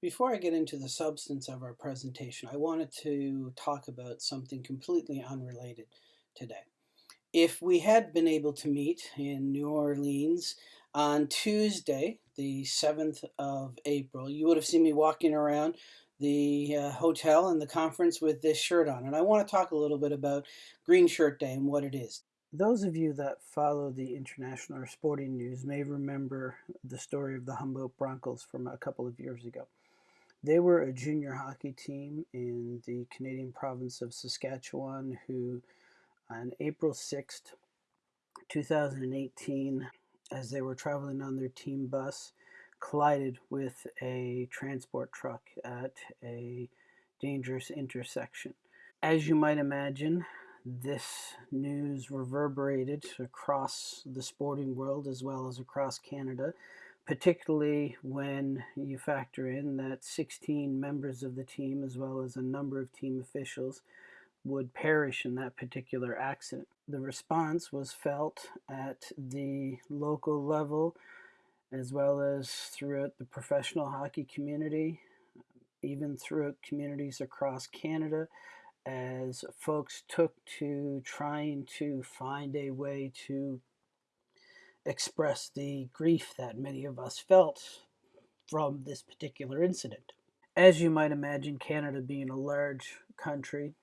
Before I get into the substance of our presentation, I wanted to talk about something completely unrelated today. If we had been able to meet in New Orleans on Tuesday, the 7th of April, you would have seen me walking around the uh, hotel and the conference with this shirt on. And I want to talk a little bit about Green Shirt Day and what it is. Those of you that follow the international or sporting news may remember the story of the Humboldt Broncos from a couple of years ago. They were a junior hockey team in the Canadian province of Saskatchewan who, on April 6th, 2018, as they were traveling on their team bus, collided with a transport truck at a dangerous intersection. As you might imagine, this news reverberated across the sporting world as well as across Canada particularly when you factor in that 16 members of the team, as well as a number of team officials, would perish in that particular accident. The response was felt at the local level as well as throughout the professional hockey community, even throughout communities across Canada, as folks took to trying to find a way to express the grief that many of us felt from this particular incident. As you might imagine, Canada being a large country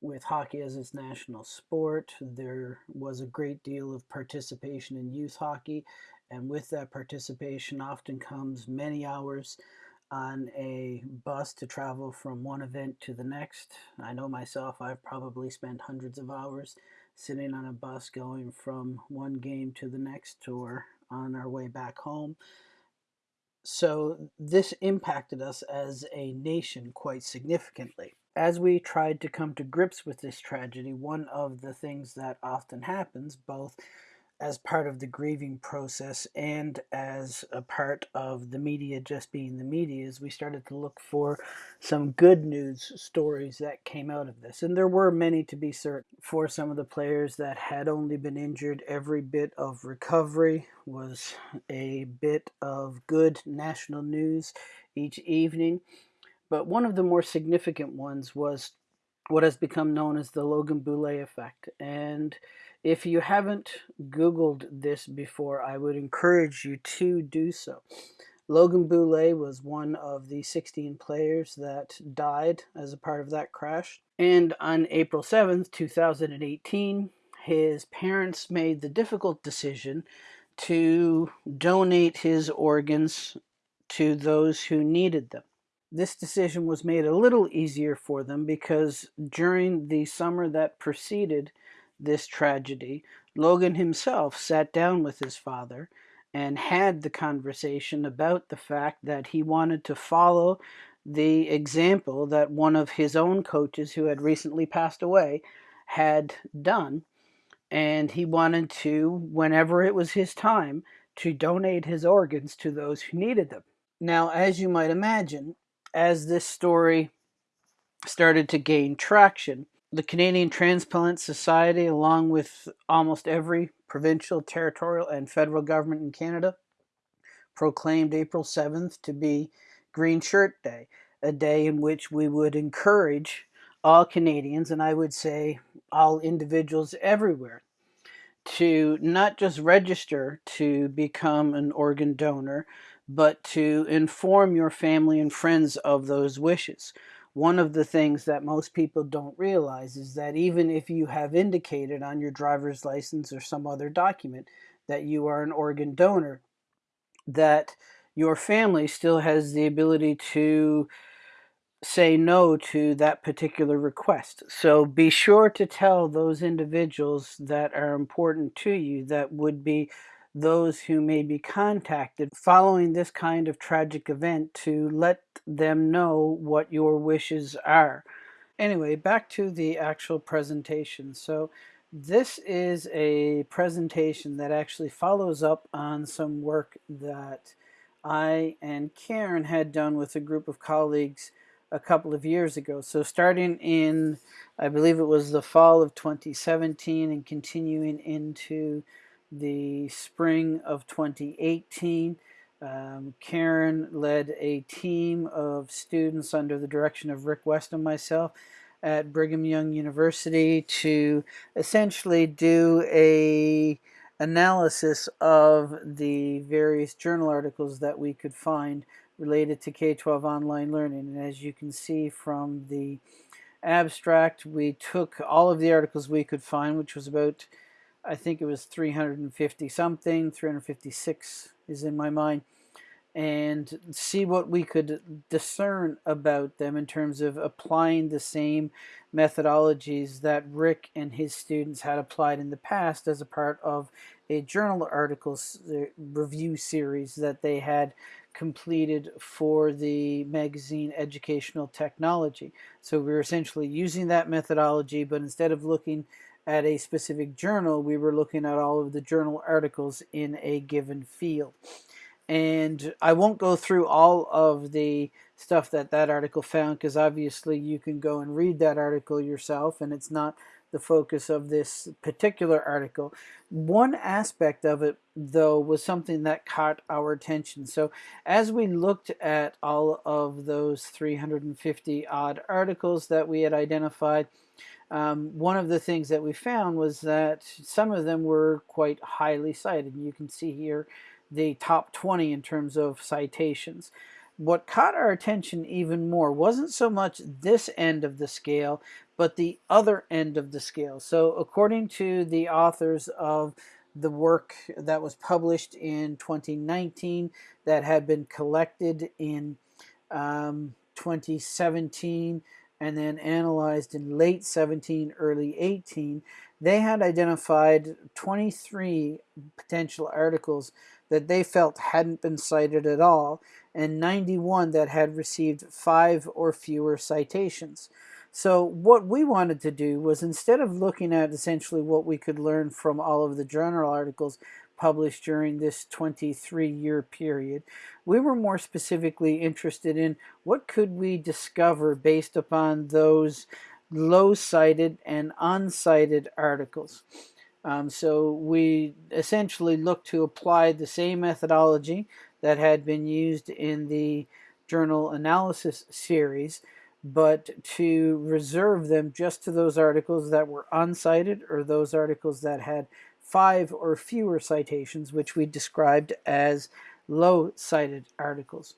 with hockey as its national sport, there was a great deal of participation in youth hockey, and with that participation often comes many hours on a bus to travel from one event to the next. I know myself, I've probably spent hundreds of hours sitting on a bus going from one game to the next or on our way back home. So this impacted us as a nation quite significantly. As we tried to come to grips with this tragedy, one of the things that often happens, both as part of the grieving process and as a part of the media just being the media is we started to look for some good news stories that came out of this. And there were many to be certain for some of the players that had only been injured every bit of recovery was a bit of good national news each evening. But one of the more significant ones was what has become known as the Logan Boulet effect. And if you haven't Googled this before, I would encourage you to do so. Logan Boulet was one of the 16 players that died as a part of that crash. And on April 7th, 2018, his parents made the difficult decision to donate his organs to those who needed them. This decision was made a little easier for them because during the summer that preceded this tragedy, Logan himself sat down with his father and had the conversation about the fact that he wanted to follow the example that one of his own coaches, who had recently passed away, had done. And he wanted to, whenever it was his time, to donate his organs to those who needed them. Now, as you might imagine, as this story started to gain traction, the Canadian Transplant Society, along with almost every provincial, territorial, and federal government in Canada, proclaimed April 7th to be Green Shirt Day, a day in which we would encourage all Canadians, and I would say all individuals everywhere, to not just register to become an organ donor, but to inform your family and friends of those wishes one of the things that most people don't realize is that even if you have indicated on your driver's license or some other document that you are an organ donor, that your family still has the ability to say no to that particular request. So be sure to tell those individuals that are important to you that would be those who may be contacted following this kind of tragic event to let them know what your wishes are. Anyway, back to the actual presentation. So this is a presentation that actually follows up on some work that I and Karen had done with a group of colleagues a couple of years ago. So starting in, I believe it was the fall of 2017 and continuing into the spring of 2018, Um, Karen led a team of students under the direction of Rick West and myself at Brigham Young University to essentially do a analysis of the various journal articles that we could find related to K-12 online learning. And as you can see from the abstract, we took all of the articles we could find, which was about, I think it was 350 something, 356 is in my mind, and see what we could discern about them in terms of applying the same methodologies that Rick and his students had applied in the past as a part of a journal articles uh, review series that they had completed for the magazine Educational Technology. So we were essentially using that methodology, but instead of looking at a specific journal, we were looking at all of the journal articles in a given field and I won't go through all of the stuff that that article found because obviously you can go and read that article yourself and it's not the focus of this particular article. One aspect of it though was something that caught our attention. So as we looked at all of those 350 odd articles that we had identified, um, one of the things that we found was that some of them were quite highly cited. You can see here the top 20 in terms of citations. What caught our attention even more wasn't so much this end of the scale, but the other end of the scale. So according to the authors of the work that was published in 2019 that had been collected in um, 2017 and then analyzed in late 17, early 18, they had identified 23 potential articles that they felt hadn't been cited at all, and 91 that had received five or fewer citations. So what we wanted to do was instead of looking at essentially what we could learn from all of the journal articles published during this 23 year period, we were more specifically interested in what could we discover based upon those low cited and uncited articles. Um, so we essentially looked to apply the same methodology that had been used in the journal analysis series, but to reserve them just to those articles that were uncited or those articles that had five or fewer citations, which we described as low cited articles.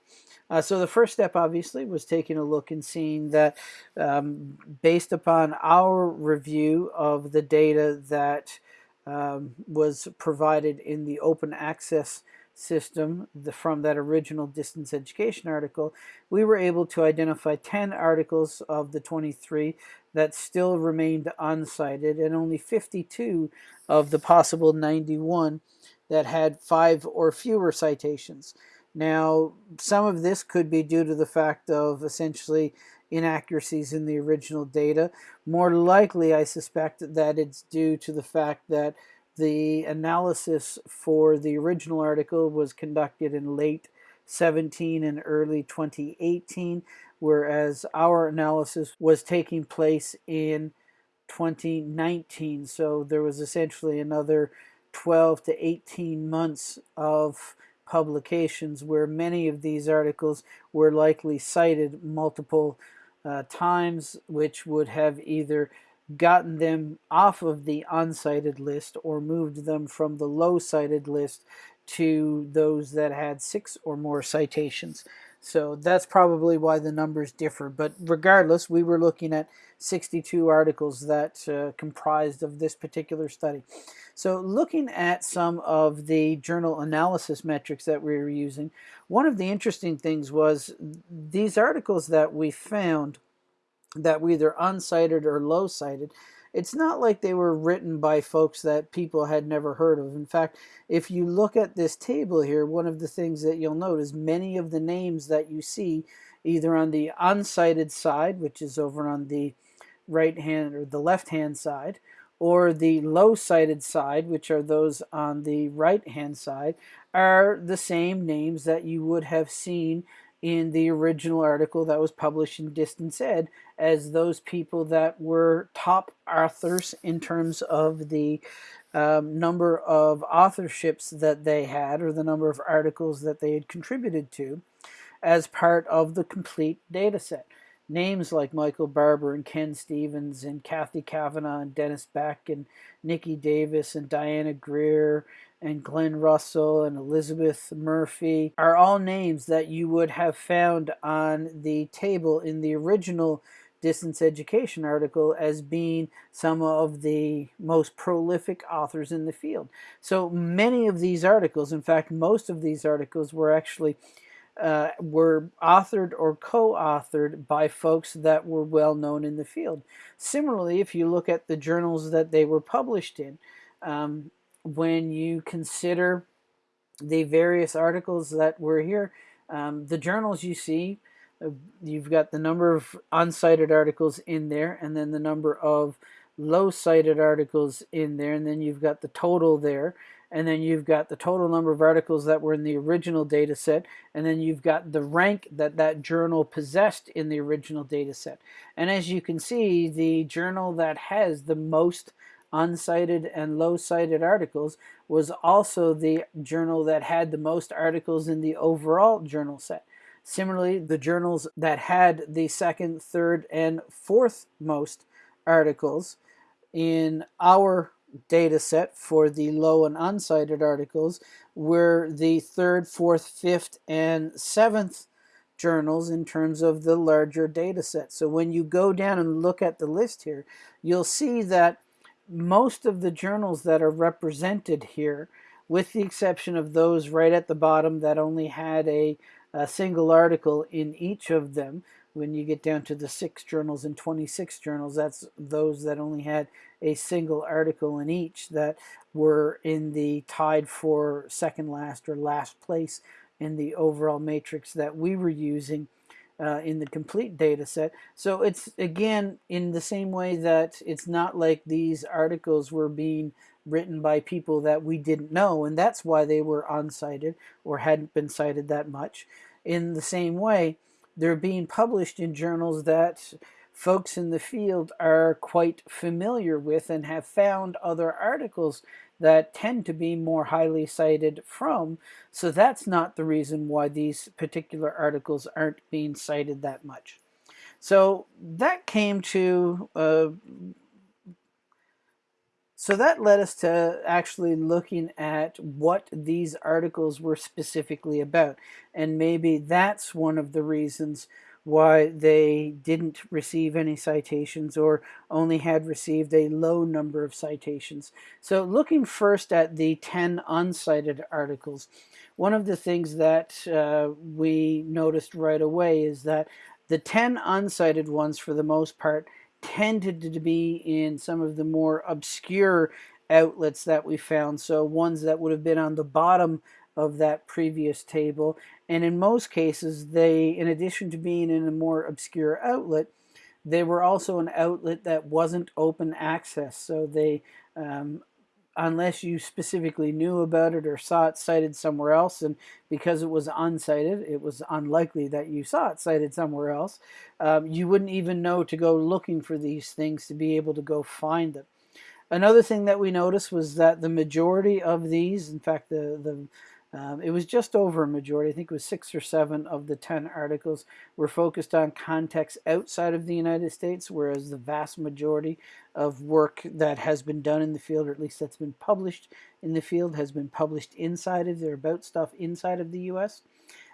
Uh, so the first step, obviously, was taking a look and seeing that um, based upon our review of the data that um, was provided in the open access system the, from that original distance education article, we were able to identify 10 articles of the 23 that still remained uncited and only 52 of the possible 91 that had five or fewer citations. Now, some of this could be due to the fact of essentially inaccuracies in the original data. More likely, I suspect that it's due to the fact that the analysis for the original article was conducted in late 17 and early 2018, whereas our analysis was taking place in 2019. So there was essentially another 12 to 18 months of publications where many of these articles were likely cited multiple uh, times, which would have either gotten them off of the uncited list or moved them from the low cited list to those that had six or more citations. So that's probably why the numbers differ. But regardless, we were looking at 62 articles that uh, comprised of this particular study. So looking at some of the journal analysis metrics that we were using, one of the interesting things was these articles that we found that were either uncited or low cited, it's not like they were written by folks that people had never heard of. In fact, if you look at this table here, one of the things that you'll note is many of the names that you see either on the uncited side, which is over on the right hand or the left hand side, or the low cited side, which are those on the right hand side, are the same names that you would have seen in the original article that was published in Distance Ed as those people that were top authors in terms of the um, number of authorships that they had or the number of articles that they had contributed to as part of the complete data set. Names like Michael Barbour and Ken Stevens and Cathy Cavanaugh and Dennis Beck and Niki Davis and Diana Greer and Glenn Russell and Elizabeth Murphy are all names that you would have found on the table in the original distance education article as being some of the most prolific authors in the field. So many of these articles, in fact, most of these articles were actually uh, were authored or co-authored by folks that were well known in the field. Similarly, if you look at the journals that they were published in, um, when you consider the various articles that were here, um, the journals you see, uh, you've got the number of uncited articles in there, and then the number of low cited articles in there, and then you've got the total there, and then you've got the total number of articles that were in the original data set, and then you've got the rank that that journal possessed in the original data set. And as you can see, the journal that has the most uncited and low cited articles was also the journal that had the most articles in the overall journal set. Similarly, the journals that had the second, third, and fourth most articles in our data set for the low and uncited articles were the third, fourth, fifth, and seventh journals in terms of the larger data set. So when you go down and look at the list here, you'll see that most of the journals that are represented here, with the exception of those right at the bottom that only had a, a single article in each of them, when you get down to the six journals and 26 journals, that's those that only had a single article in each that were in the tied for second last or last place in the overall matrix that we were using uh, in the complete data set. So it's again in the same way that it's not like these articles were being written by people that we didn't know and that's why they were uncited or hadn't been cited that much. In the same way, they're being published in journals that folks in the field are quite familiar with and have found other articles that tend to be more highly cited from. So that's not the reason why these particular articles aren't being cited that much. So that came to, uh, so that led us to actually looking at what these articles were specifically about. And maybe that's one of the reasons why they didn't receive any citations or only had received a low number of citations. So looking first at the 10 uncited articles, one of the things that uh, we noticed right away is that the 10 uncited ones for the most part tended to be in some of the more obscure outlets that we found. So ones that would have been on the bottom of that previous table and in most cases, they, in addition to being in a more obscure outlet, they were also an outlet that wasn't open access. So they, um, unless you specifically knew about it or saw it cited somewhere else, and because it was uncited, it was unlikely that you saw it cited somewhere else, um, you wouldn't even know to go looking for these things to be able to go find them. Another thing that we noticed was that the majority of these, in fact, the, the um, it was just over a majority, I think it was six or seven of the 10 articles were focused on contexts outside of the United States, whereas the vast majority of work that has been done in the field, or at least that's been published in the field, has been published inside of, they're about stuff inside of the US.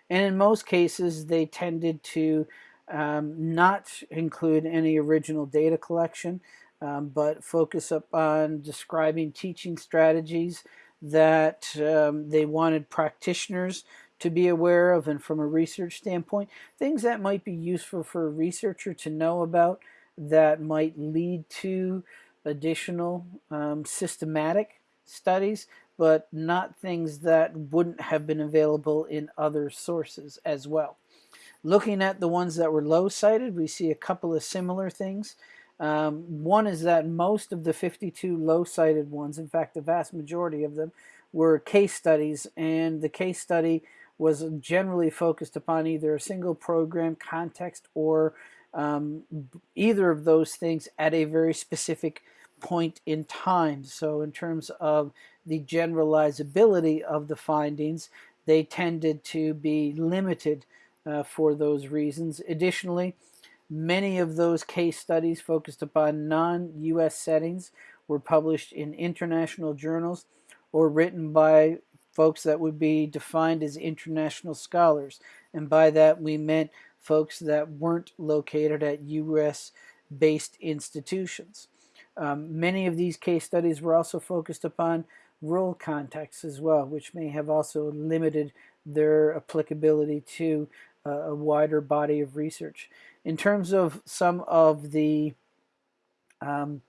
And in most cases, they tended to um, not include any original data collection, um, but focus up on describing teaching strategies, that um, they wanted practitioners to be aware of and from a research standpoint, things that might be useful for a researcher to know about that might lead to additional um, systematic studies, but not things that wouldn't have been available in other sources as well. Looking at the ones that were low cited, we see a couple of similar things. Um, one is that most of the 52 low-cited ones, in fact, the vast majority of them, were case studies, and the case study was generally focused upon either a single program context or um, either of those things at a very specific point in time. So in terms of the generalizability of the findings, they tended to be limited uh, for those reasons. Additionally, many of those case studies focused upon non-U.S. settings were published in international journals or written by folks that would be defined as international scholars. And by that we meant folks that weren't located at U.S. based institutions. Um, many of these case studies were also focused upon rural contexts as well, which may have also limited their applicability to uh, a wider body of research. In terms of some of the um,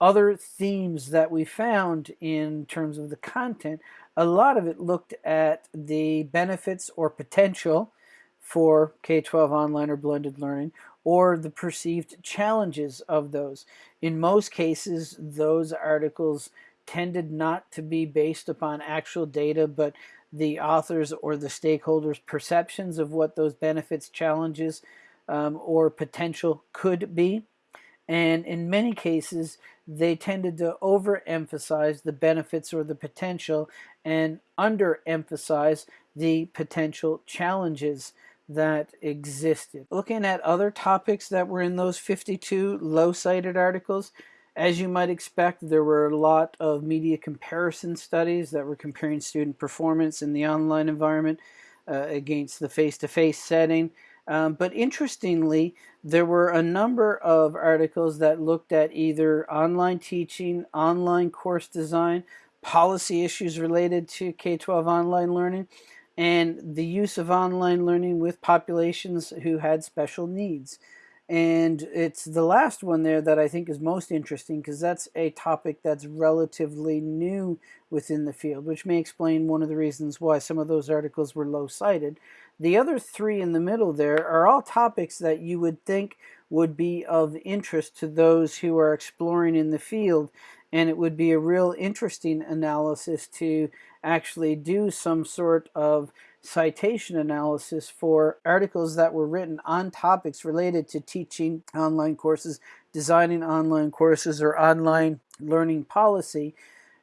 other themes that we found in terms of the content, a lot of it looked at the benefits or potential for K-12 online or blended learning or the perceived challenges of those. In most cases, those articles tended not to be based upon actual data, but the authors or the stakeholders' perceptions of what those benefits, challenges, um, or potential could be. And in many cases, they tended to overemphasize the benefits or the potential and underemphasize the potential challenges that existed. Looking at other topics that were in those 52 low cited articles, as you might expect, there were a lot of media comparison studies that were comparing student performance in the online environment uh, against the face-to-face -face setting. Um, but interestingly, there were a number of articles that looked at either online teaching, online course design, policy issues related to K-12 online learning, and the use of online learning with populations who had special needs. And it's the last one there that I think is most interesting because that's a topic that's relatively new within the field, which may explain one of the reasons why some of those articles were low cited. The other three in the middle there are all topics that you would think would be of interest to those who are exploring in the field and it would be a real interesting analysis to actually do some sort of citation analysis for articles that were written on topics related to teaching online courses, designing online courses, or online learning policy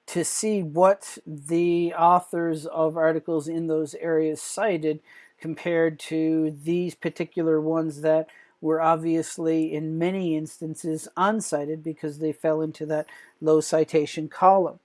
to see what the authors of articles in those areas cited compared to these particular ones that were obviously in many instances uncited because they fell into that low citation column.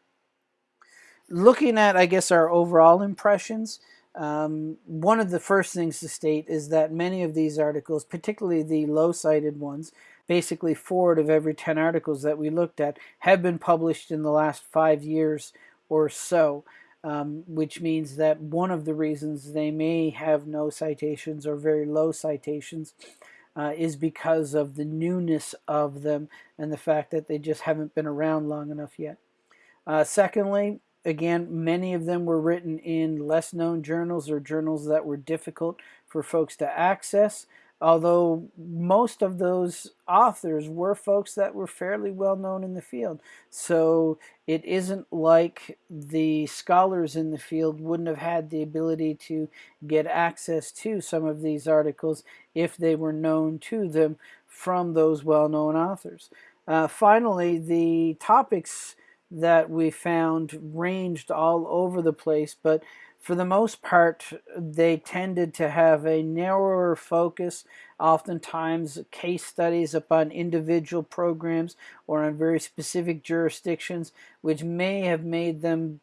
Looking at, I guess, our overall impressions, um, one of the first things to state is that many of these articles, particularly the low-cited ones, basically four out of every 10 articles that we looked at have been published in the last five years or so, um, which means that one of the reasons they may have no citations or very low citations uh, is because of the newness of them and the fact that they just haven't been around long enough yet. Uh, secondly, again, many of them were written in less known journals or journals that were difficult for folks to access although most of those authors were folks that were fairly well known in the field. So it isn't like the scholars in the field wouldn't have had the ability to get access to some of these articles if they were known to them from those well-known authors. Uh, finally, the topics that we found ranged all over the place, but for the most part, they tended to have a narrower focus, oftentimes case studies upon individual programs or on very specific jurisdictions, which may have made them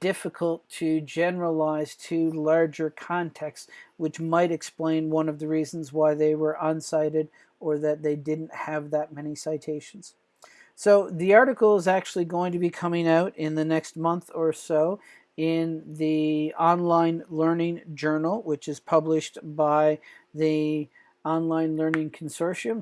difficult to generalize to larger contexts, which might explain one of the reasons why they were uncited or that they didn't have that many citations. So the article is actually going to be coming out in the next month or so in the Online Learning Journal, which is published by the Online Learning Consortium.